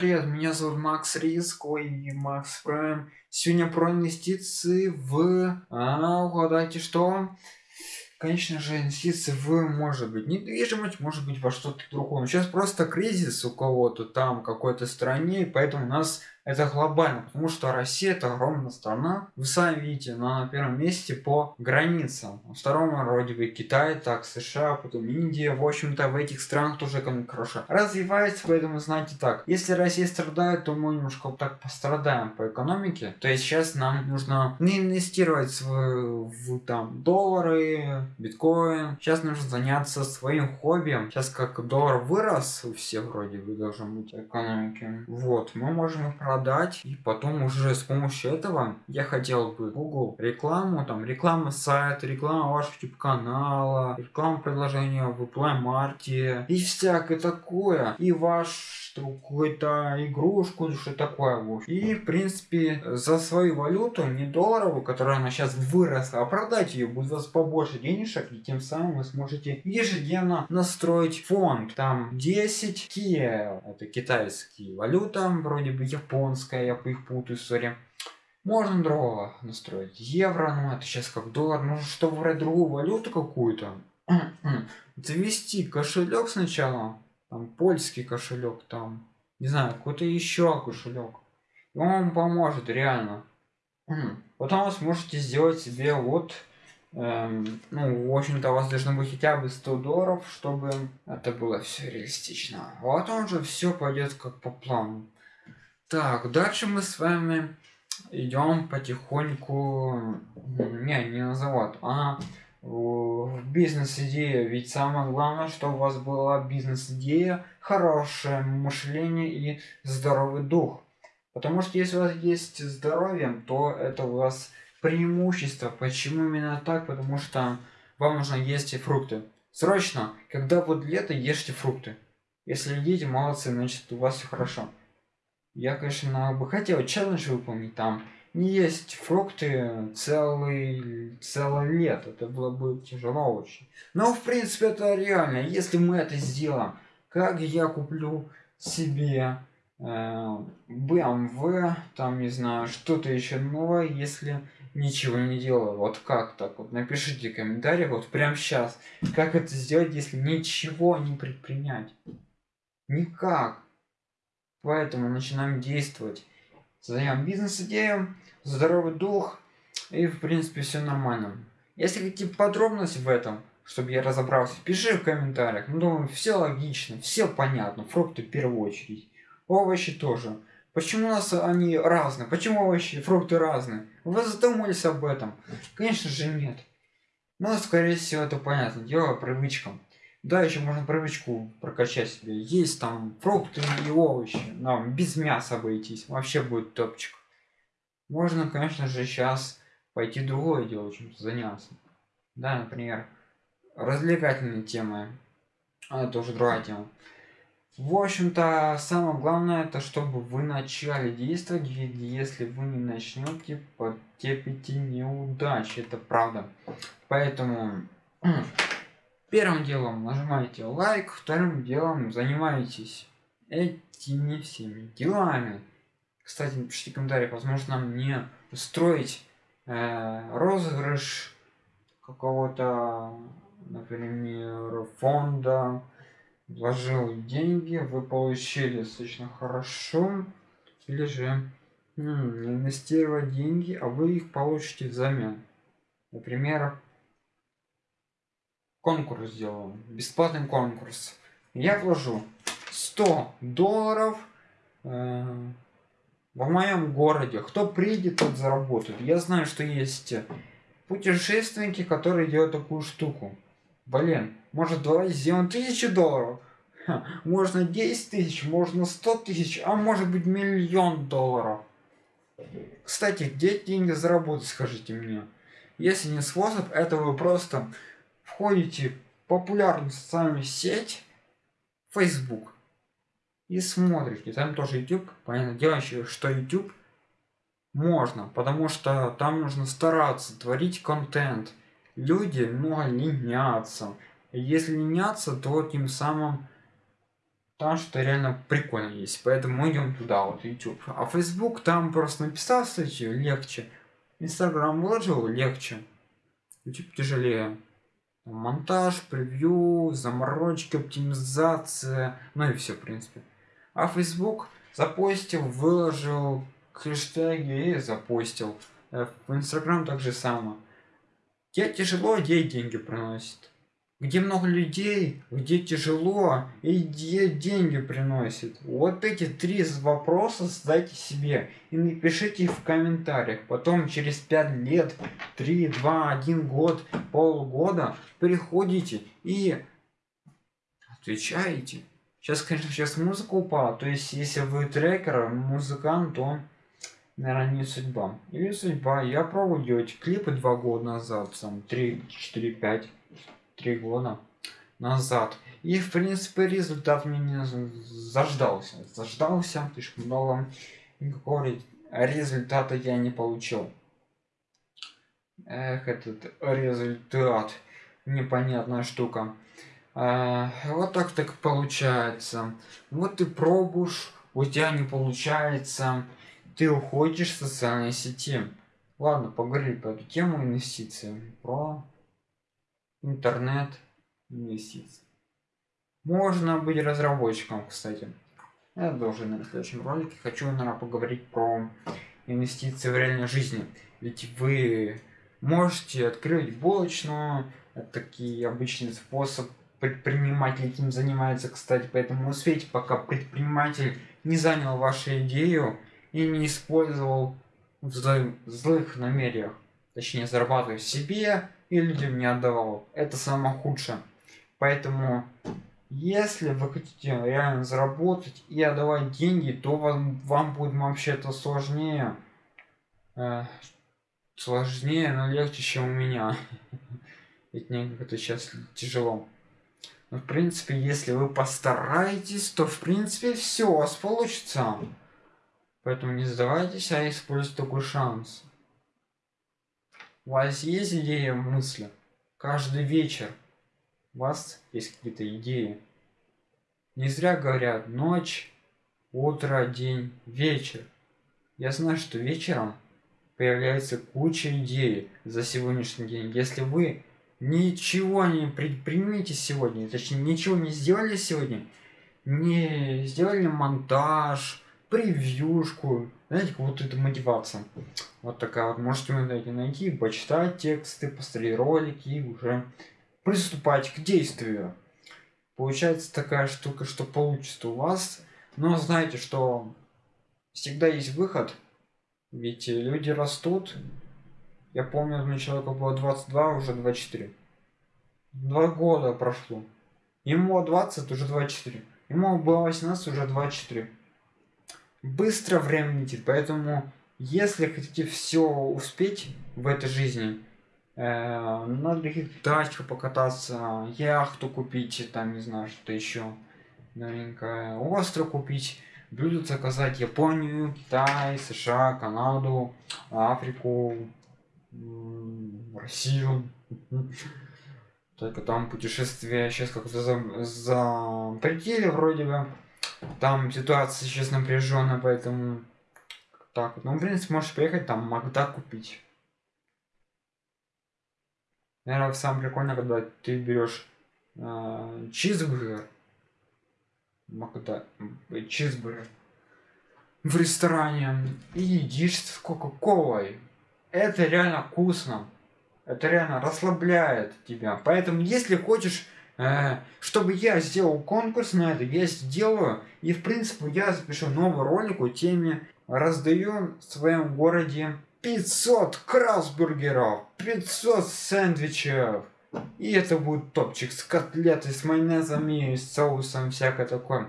Привет, меня зовут Макс Риск, ой, Макс Прайм. Сегодня про инвестиции в... А, угадайте что? Конечно же, инвестиции в, может быть, недвижимость, может быть, во что-то другое. Сейчас просто кризис у кого-то там, какой-то стране, и поэтому у нас это глобально, потому что Россия это огромная страна. Вы сами видите, она на первом месте по границам. На втором вроде бы Китай, так США, потом Индия. В общем-то в этих странах тоже экономика хорошо развивается, поэтому знаете так. Если Россия страдает, то мы немножко так пострадаем по экономике. То есть сейчас нам нужно не инвестировать в, в там доллары, биткоин. Сейчас нужно заняться своим хобби. Сейчас как доллар вырос у всех вроде бы должен быть экономики. Вот, мы можем их продать продать и потом уже с помощью этого я хотел бы Google рекламу там реклама сайта реклама вашего YouTube канала реклама предложения в Play Mart и всякое такое. И ваш какую-то игрушку что такое и в принципе за свою валюту не долларовую которая она сейчас выросла а продать ее будет у вас побольше денежек и тем самым вы сможете ежедневно настроить фонд. Там 10 kie это китайский валюта вроде бы япон японская, я их путаю, сори. Можно другого настроить. Евро, ну это сейчас как доллар. Ну чтобы выбрать другую валюту какую-то. Завести кошелек сначала. Там польский кошелек, там. Не знаю, какой-то еще кошелек. И он вам поможет, реально. Потом вы сможете сделать себе вот эм, ну, в общем-то, у вас должно быть хотя бы 100 долларов, чтобы это было все реалистично. Вот он же все пойдет как по плану. Так, дальше мы с вами идем потихоньку, не, не на завод, а в бизнес-идея. Ведь самое главное, что у вас была бизнес-идея, хорошее мышление и здоровый дух. Потому что если у вас есть здоровье, то это у вас преимущество. Почему именно так? Потому что вам нужно есть фрукты. Срочно, когда будет лето, ешьте фрукты. Если едите, молодцы, значит у вас все хорошо. Я, конечно, бы хотел челлендж выполнить там. Не есть фрукты целый, целое лето. Это было бы тяжело очень. Но, в принципе, это реально. Если мы это сделаем, как я куплю себе э, BMW, там, не знаю, что-то еще новое, если ничего не делаю. Вот как так? Вот напишите в комментариях, вот прямо сейчас, как это сделать, если ничего не предпринять. Никак. Поэтому начинаем действовать. Создаем бизнес-идею, здоровый дух и в принципе все нормально. Если хотите подробности в этом, чтобы я разобрался, пиши в комментариях. Ну, думаю, все логично, все понятно. Фрукты в первую очередь. Овощи тоже. Почему у нас они разные? Почему овощи и фрукты разные? Вы задумались об этом? Конечно же нет. Но, скорее всего, это понятно. Дело привычкам. Да, еще можно привычку прокачать себе. Есть там фрукты и овощи. Но без мяса обойтись. Вообще будет топчик. Можно, конечно же, сейчас пойти другое дело, чем заняться. Да, например, развлекательные темы. А это уже другая тема. В общем-то, самое главное, это чтобы вы начали действовать, если вы не начнете, потерпите неудачи, это правда. Поэтому Первым делом нажимаете лайк, вторым делом занимаетесь этими всеми делами. Кстати, напишите комментарий, возможно мне устроить э, розыгрыш какого-то, например, фонда, вложил деньги, вы получили достаточно хорошо, или же инвестировать деньги, а вы их получите взамен. Например, конкурс сделаю бесплатный конкурс. Я вложу 100 долларов э, в моем городе. Кто придет тот заработает. Я знаю что есть путешественники которые делают такую штуку. Блин может давай сделаем тысячу долларов? Ха, можно 10 тысяч можно 100 тысяч а может быть миллион долларов. Кстати где деньги заработать скажите мне? Если не способ это вы просто входите в популярную социальную сеть Facebook и смотрите, там тоже YouTube, понятно дело, что YouTube можно, потому что там нужно стараться творить контент. Люди много ленятся. Если ленятся, то тем самым там что реально прикольно есть. Поэтому мы идем туда, вот YouTube. А Facebook там просто написал статью, легче. Instagram выложил, легче. YouTube тяжелее. Монтаж, превью, заморочки, оптимизация, ну и все, в принципе. А Facebook запостил, выложил хэштеги и запостил. Э, в Instagram так же самое. Где тяжело, где деньги приносит где много людей, где тяжело и где деньги приносит. Вот эти три вопроса задайте себе и напишите их в комментариях. Потом через 5 лет, 3, 2, 1 год, полгода приходите и отвечаете. Сейчас, конечно, сейчас музыка упала. То есть, если вы трекер, музыкант, то, наверное, не судьба. Или судьба. Я пробовал делать клипы два года назад, там, 3, 4, 5 три года назад. И, в принципе, результат мне не заждался. Заждался, слишком много. Никакого результата я не получил. Эх, этот результат. Непонятная штука. А, вот так так получается. Вот ты пробуешь, у тебя не получается. Ты уходишь в социальные сети. Ладно, поговорили по эту тему инвестиций. Про интернет инвестиций. Можно быть разработчиком, кстати. Я должен на следующем ролике. Хочу, наверное, поговорить про инвестиции в реальной жизни. Ведь вы можете открыть булочную. Это такие обычный способ предприниматель этим занимается, кстати. Поэтому успейте, пока предприниматель не занял вашу идею и не использовал в злых намерениях. Точнее, зарабатывая себе и людям не отдавал. Это самое худшее. Поэтому, если вы хотите реально заработать и отдавать деньги, то вам, вам будет вообще-то сложнее. Э, сложнее, но легче, чем у меня. Ведь мне это сейчас тяжело. Но, в принципе, если вы постараетесь, то, в принципе, все у вас получится. Поэтому не сдавайтесь, а используйте такой шанс. У вас есть идея мысли? Каждый вечер у вас есть какие-то идеи. Не зря говорят ночь, утро, день, вечер. Я знаю, что вечером появляется куча идей за сегодняшний день. Если вы ничего не предпримете сегодня, точнее ничего не сделали сегодня, не сделали монтаж, превьюшку, знаете, как вот это мотивация. Вот такая вот. Можете найти, найти, почитать тексты, посмотреть ролики и уже приступать к действию. Получается такая штука, что получится у вас. Но знаете, что всегда есть выход. Ведь люди растут. Я помню, мне человеку было 22, уже 24. Два года прошло. Ему 20, уже 24. Ему было 18, уже 24 быстро время летит, поэтому если хотите все успеть в этой жизни, э, на других дачах покататься, яхту купить, там не знаю, что еще новенькое, остров купить, блюдо заказать Японию, Китай, США, Канаду, Африку, Россию. Только там путешествия сейчас как-то за, запретили вроде бы. Там ситуация сейчас напряженная, поэтому так вот. Ну, в принципе, можешь приехать там Магда купить. Наверное, самое прикольное, когда ты берешь э, чизбургер. Магда, чизбургер. В ресторане и едишь с кока-колой. Это реально вкусно. Это реально расслабляет тебя. Поэтому, если хочешь чтобы я сделал конкурс на это, я сделаю. И в принципе я запишу новый ролик о теме раздаю в своем городе 500 красбургеров, 500 сэндвичев. И это будет топчик с котлетой, с майонезом и с соусом, всякое такое.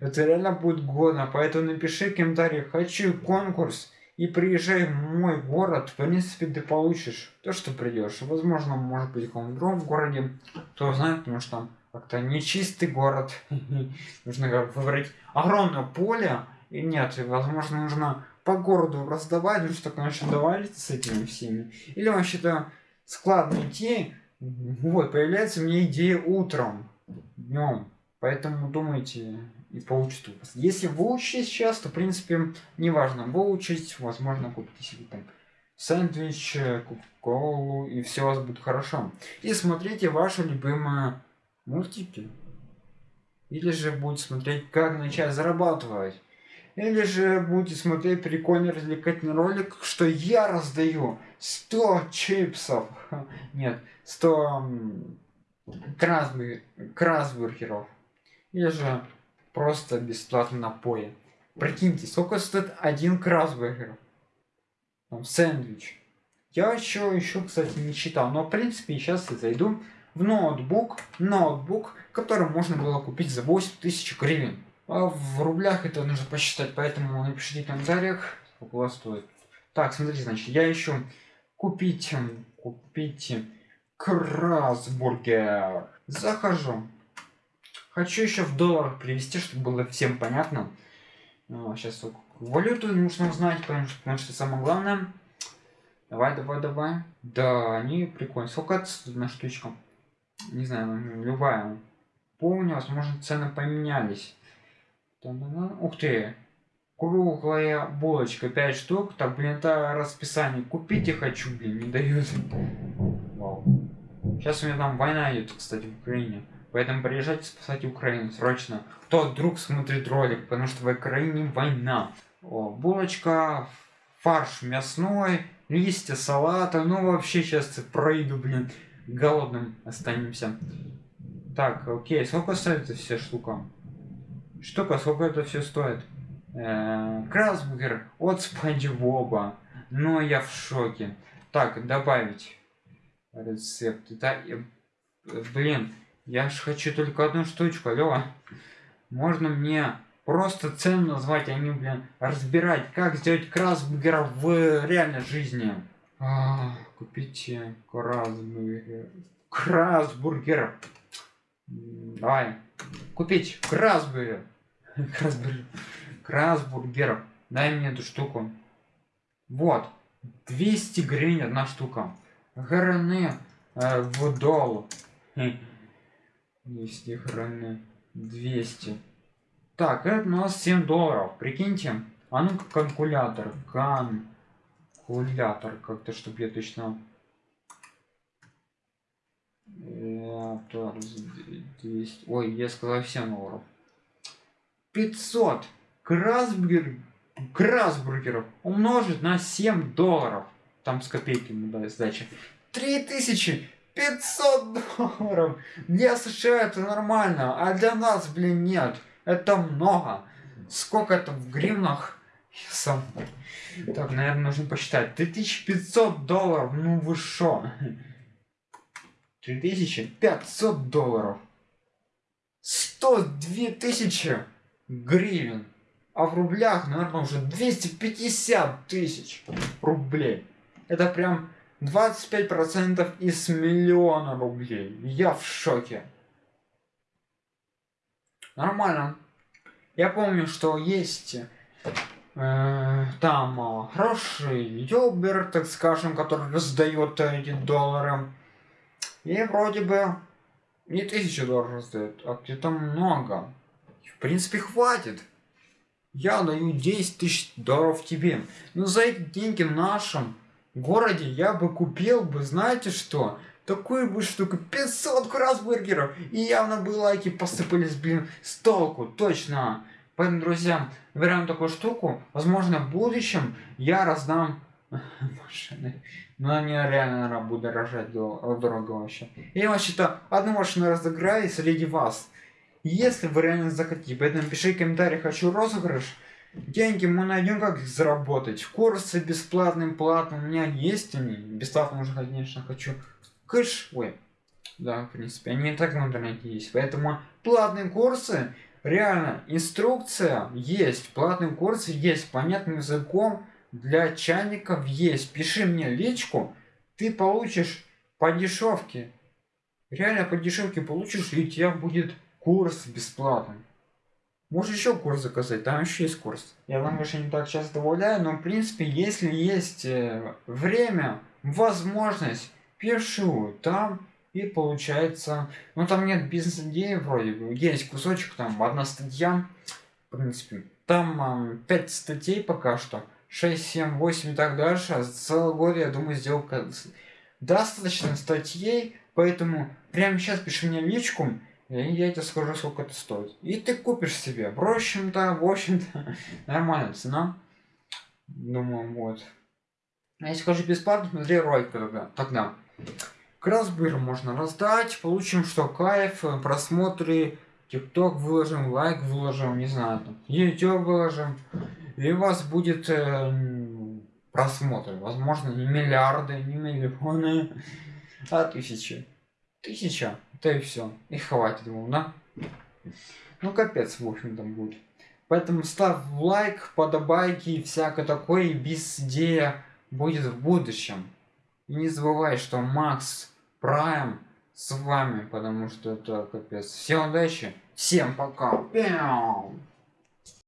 Это реально будет годно, поэтому напиши в комментариях, хочу конкурс, и приезжай в мой город, в принципе, ты получишь то, что придешь. Возможно, может быть, в каком-то другом городе, кто знает, потому что там как-то нечистый город. нужно выбрать огромное поле. И нет, возможно, нужно по городу раздавать, ну что, конечно, договориться с этими всеми. Или вообще-то складно идти. Вот, появляется мне идея утром, днем. Поэтому думайте и получите у вас. Если выучить сейчас, то в принципе неважно. Выучить, возможно, купите себе там сэндвич, кока-колу и все у вас будет хорошо. И смотрите ваши любимые мультики. Или же будете смотреть, как начать зарабатывать. Или же будете смотреть прикольный развлекательный ролик, что я раздаю 100 чипсов. Нет, 100 красбургеров. Или же просто бесплатно напои. Прикиньте, сколько стоит один красбургер? Там, сэндвич. Я еще, еще, кстати, не читал, но в принципе сейчас я зайду в ноутбук, ноутбук, который можно было купить за 8000 гривен. А в рублях это нужно посчитать, поэтому напишите в комментариях, сколько у вас стоит. Так, смотрите, значит, я еще купить, купить красбургер. Захожу. Хочу еще в долларах привести, чтобы было всем понятно. А, сейчас валюту нужно знать, потому что, потому что самое главное. Давай, давай, давай. Да, они прикольные. Сколько на штучка? Не знаю, любая. Помню, возможно, цены поменялись. Ух ты! Круглая булочка, 5 штук. Так, блин, это расписание. Купить я хочу, блин, не дают. Вау. Сейчас у меня там война идет, кстати, в Украине. Поэтому приезжайте спасать Украину срочно. Кто вдруг смотрит ролик, потому что в Украине война. О, булочка, фарш мясной, листья салата. Ну вообще сейчас пройду, блин, голодным останемся. Так, окей, сколько стоит эта вся штука? Штука, сколько это все стоит? Э Красбургер от Спанч Боба. Но я в шоке. Так, добавить рецепт. Да, блин, я ж хочу только одну штучку, алло. Можно мне просто цену назвать, а не, блин, разбирать, как сделать красбургер в реальной жизни. А, купите красбургер. Красбургер. Давай. Купить красбургер. Красбургер. Красбургер. Дай мне эту штуку. Вот. 200 гривен одна штука. Граны э, в долу. 200 граны. 200. Так, это у нас 7 долларов. Прикиньте. А ну-ка калькулятор. Калькулятор. Как-то, чтобы я точно... 200. Ой, я сказал 7 долларов. 500 красбургер, красбургеров умножить на 7 долларов. Там с копейками да, сдача. 3500 долларов. Для США это нормально, а для нас, блин, нет. Это много. Сколько это в гривнах? Сам. Так, наверное, нужно посчитать. 3500 долларов, ну вы шо? 3500 долларов. 102 тысячи гривен. А в рублях, наверное, уже 250 тысяч рублей. Это прям 25% из миллиона рублей. Я в шоке. Нормально. Я помню, что есть э, там э, хороший ютубер, так скажем, который раздает эти доллары. И вроде бы не тысячу долларов раздает, а где-то много. В принципе, хватит. Я даю 10 тысяч долларов тебе. Но за эти деньги в нашем городе я бы купил бы, знаете что? Такую бы штуку, 500 красбургеров. И явно бы лайки посыпались, блин, с толку, точно. Поэтому, друзья, выбираем такую штуку. Возможно, в будущем я раздам машины. Но они реально, наверное, будут дорожать дорого вообще. Я вообще-то одну машину разыграю среди вас. Если вы реально захотите. Поэтому пиши комментарий, хочу розыгрыш. Деньги мы найдем, как их заработать. Курсы бесплатные, платные у меня есть они. Бесплатно уже, конечно, хочу. Кэш, ой. Да, в принципе, они и так в интернете есть. Поэтому платные курсы, реально, инструкция есть. Платные курсы есть, понятным языком для чайников есть. Пиши мне личку, ты получишь по дешевке. Реально по дешевке получишь, и у тебя будет курс бесплатный. Можешь еще курс заказать, там еще есть курс. Я вам, конечно, не так часто добавляю, но в принципе, если есть э, время, возможность, пишу. Там И получается, ну там нет бизнес-идеи вроде бы, есть кусочек, там одна статья, в принципе, там э, 5 статей пока что, 6, 7, 8 и так дальше, а целый год, я думаю, сделал достаточно статей, поэтому прямо сейчас пиши мне личку, я тебе скажу, сколько это стоит. И ты купишь себе. В общем-то, в общем-то, нормальная цена. Думаю, вот. А если хочешь бесплатно, смотри ролик тогда. тогда. Красбыр можно раздать, получим что кайф, просмотры, тикток выложим, лайк выложим, не знаю, там, YouTube выложим. И у вас будет э, просмотры. Возможно, не миллиарды, не миллионы, а тысячи. Тысяча. Да и все. И хватит ему, да? Ну капец, в общем там будет. Поэтому ставь лайк, подобайки и всякое такое, и без идея будет в будущем. И не забывай, что Макс Прайм с вами, потому что это капец. Всем удачи, всем пока. Пяу.